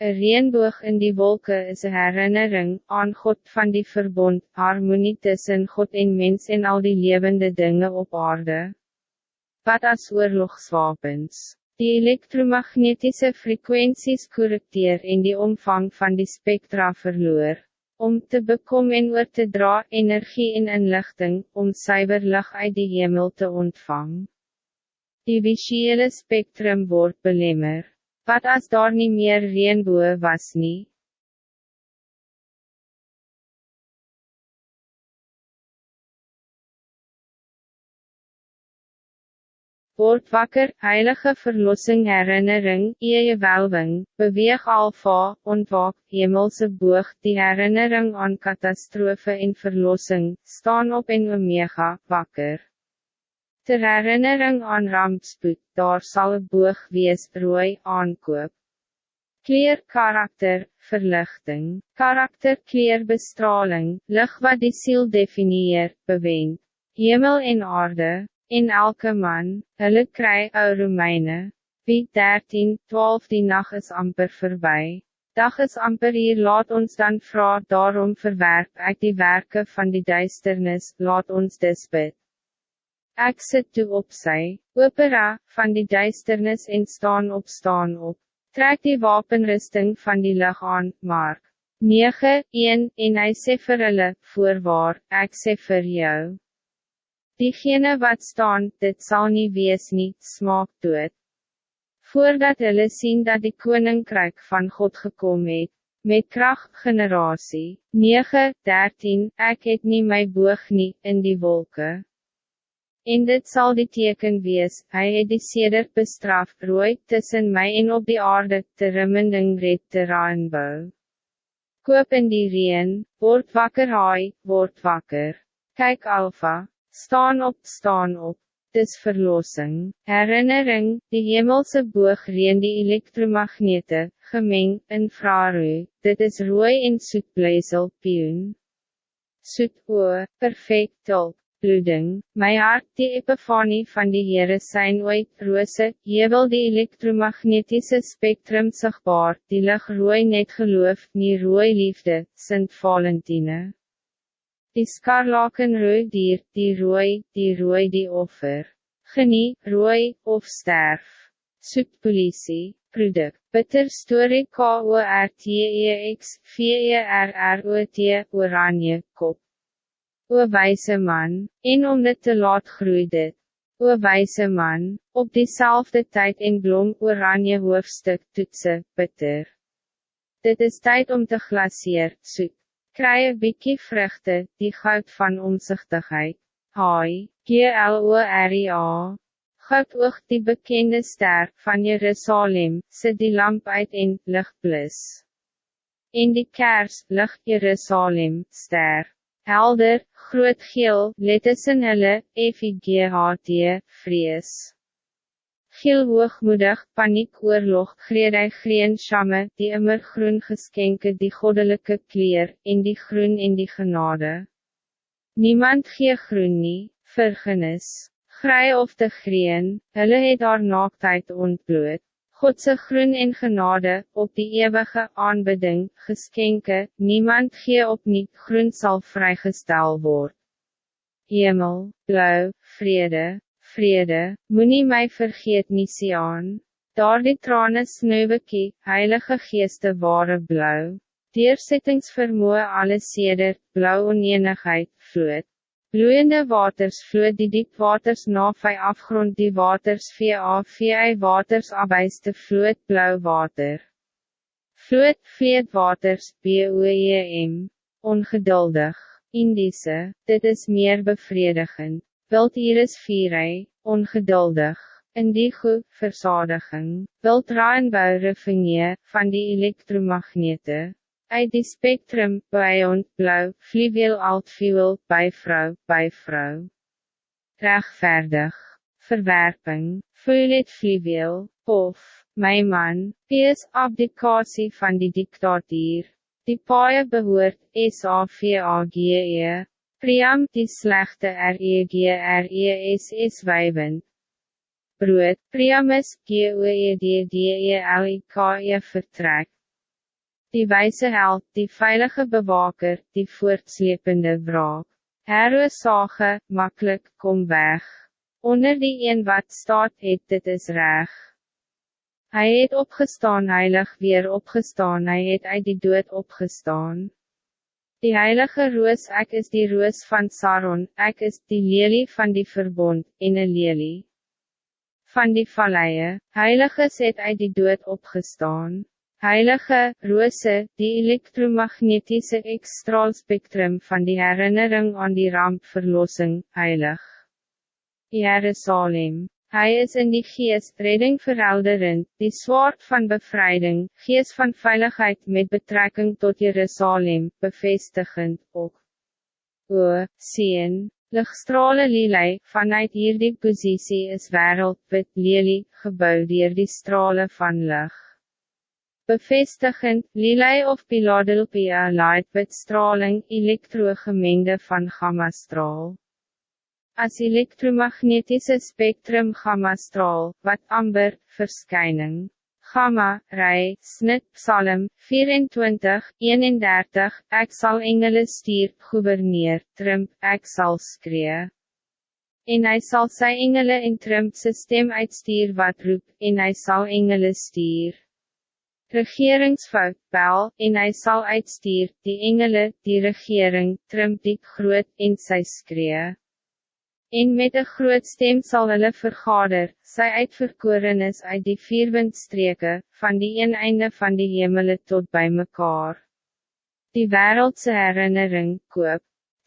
Een reënboog in die wolken is een herinnering aan God van die verbond, harmonie tussen God en mens en al die levende dingen op aarde. Wat als oorlogswapens. Die elektromagnetische frequenties correcteer in die omvang van die spectra verloor. Om te bekom en oor te dra energie en inlichting, om cyber lig uit die hemel te ontvangen. Die visuele spectrum wordt belemmer. Wat als daar niet meer reënboe was nie? Word wakker, heilige verlossing herinnering, eie welwing, beweeg alfa, ontwaak, hemelse boog, die herinnering aan catastrofe en verlossing, staan op en omega, wakker. Ter herinnering aan rampspoed, daar sal een boog wees rooi aankoop. Kleer karakter, verlichting, karakter kleer bestraling, lig wat die ziel definieer, bewend, hemel en aarde, in elke man, hulle kry ou Romeine, wie 13, 12 die nacht is amper voorbij. Dag is amper hier laat ons dan vraag daarom verwerp ek die werken van die duisternis, laat ons dis bid. Ek sit toe op sy, opera, van die duisternis en staan op staan op. Trek die wapenrusting van die lig aan, Mark. 9, 1, en hy sê vir hulle, voorwaar, ek sê vir jou. Diegene wat staan, dit zal niet wees nie, smaak dood. Voordat hulle sien dat die koninkryk van God gekomen het, met kracht generatie, 9, 13, ek het nie my boog nie, in die wolken. En dit zal die teken wees, hy het die seder bestraf, rooi, tussen mij en op die aarde, te rimmending red te raanbou. Koop in die reen, word wakker haai, word wakker. Kijk alfa, staan op, staan op. Dis verlossing, herinnering, die hemelse boog reen die elektromagnete, gemeng, infrarooi, dit is rooi en soetbleisel, pioen. Soet oor, perfect top bloeding, my hart die epifanie van die Heere zijn ooit, roose, jebel die elektromagnetische spectrum sigbaar, die lig rooi net geloof, nie rooi liefde, Sint Valentine. Die skarlaken rooi dier, die rooi, die rooi die offer. Genie, rooi, of sterf. Soek politie, product, bitter story K-O-R-T-E-X, V-E-R-R-O-T, oranje, kop. O wijze man, en om dit te laat groei dit. O wijze man, op diezelfde tijd in blom oranje hoofdstuk toetsen, bitter. Dit is tijd om te glaseer, soet. Kry een bykie vruchte, die goud van omzichtigheid. Hai, G-L-O-R-I-A. Goud oog die bekende ster van Jerusalem, sit die lamp uit in, licht blis. In die kers, licht Jerusalem, ster helder, groot geel, letters in hulle, F-I-G-H-T, vrees. Geel hoogmoedig, paniek oorlog, grede green shamme, die immer groen geskenke die goddelijke kleer, in die groen in die genade. Niemand gee groen nie, vergenis, grij of te green, hulle het haar naaktheid ontbloot. Godse groen en genade, op die eeuwige aanbidding, geskenke, niemand gee op niet groen zal vrijgestel worden. Hemel, blauw, vrede, vrede, moet mij vergeet nie aan. Daar die trane snuiwekie, heilige geeste ware blauw. Deersettingsvermoe alles seder, blauw onenigheid, vloed. Bloeiende waters vloed die diep waters na vy afgrond die waters VA waters abuiste vloed blauw water. Vloed vleed waters BOEM, ongeduldig, Indiese, dit is meer bevredigend, wild iris vierij, ongeduldig, indigo, verzadiging, wild raanbouw van die elektromagnete uit die spectrum, bijond, blauw, fluweel altfuel, bijvrouw, bijvrouw. Rechtvaardig, verwerping, voel het fluweel, of, mijn man, is abdicatie van die dictatuur. Die paie behoort, S-A-V-A-G-E, Priam die slechte R-E-G-R-E-S-S wijven. Brood, Priamus, G-O-E-D-D-E-L-I-K-E vertrek. Die wijze held, die veilige bewaker, die voortslepende wraak. Herwe sage, makkelijk, kom weg. Onder die een wat staat het, dit is reg. Hij het opgestaan heilig weer opgestaan, hij het uit die dood opgestaan. Die heilige roos, ek is die roos van Saron, ek is die lelie van die verbond, en een lelie. Van die valleie, heilige het uit die dood opgestaan. Heilige, rose, die elektromagnetische X-straalspectrum van die herinnering aan die rampverlossing, heilig. Jerusalem. Hij is in die geest redding verhelderend, die zwaard van bevrijding, geest van veiligheid met betrekking tot Jerusalem, bevestigend ook. O, sien, lichtstrale lilei, vanuit hierdie positie is wereld, wit lelie, gebouw dier die strale van licht bevestigend, lilei of Philadelphia light with straling, elektrogemengde van gammastraal. As elektromagnetische spectrum gammastraal, wat amber, verschijning. Gamma, rij, snit, psalm, 24, 31, ek sal engele stuur, gouverneur, trimp, ek sal skree. En hij zal sy engele in trimp sy stem uitstuur wat roep, en hij zal engele stuur regeringsfout bel, en hij zal uitstuur, die engele, die regering, trimp die groot, en sy skree. En met een groot stem zal hulle vergader, sy uitverkorenis uit die vierwindstreke, van die een einde van die hemele tot bij mekaar. Die wereldse herinnering, koop,